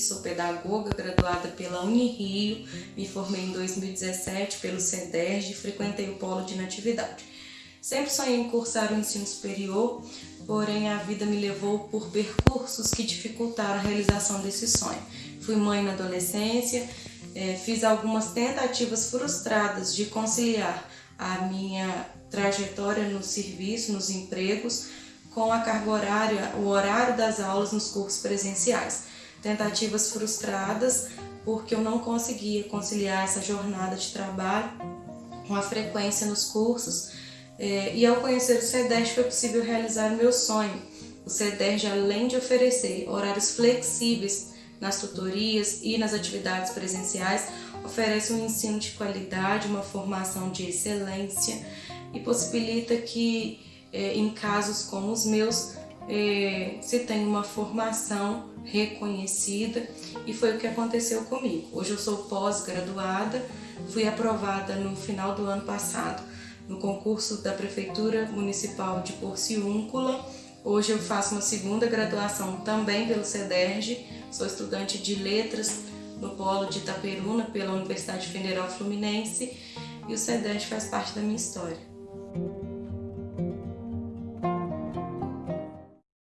sou pedagoga graduada pela Unirio, me formei em 2017 pelo CEDERJ e frequentei o polo de natividade. Sempre sonhei em cursar o ensino superior, porém a vida me levou por percursos que dificultaram a realização desse sonho. Fui mãe na adolescência, eh, fiz algumas tentativas frustradas de conciliar a minha trajetória no serviço, nos empregos, com a carga horária, o horário das aulas nos cursos presenciais. Tentativas frustradas porque eu não conseguia conciliar essa jornada de trabalho com a frequência nos cursos. É, e ao conhecer o CEDERJ foi possível realizar o meu sonho. O CEDERJ, além de oferecer horários flexíveis nas tutorias e nas atividades presenciais, oferece um ensino de qualidade, uma formação de excelência e possibilita que é, em casos como os meus é, se tenha uma formação reconhecida e foi o que aconteceu comigo. Hoje eu sou pós-graduada, fui aprovada no final do ano passado no concurso da Prefeitura Municipal de Porciúncula. Hoje eu faço uma segunda graduação também pelo CEDERJ, sou estudante de letras no polo de Itaperuna pela Universidade Federal Fluminense e o CEDERJ faz parte da minha história.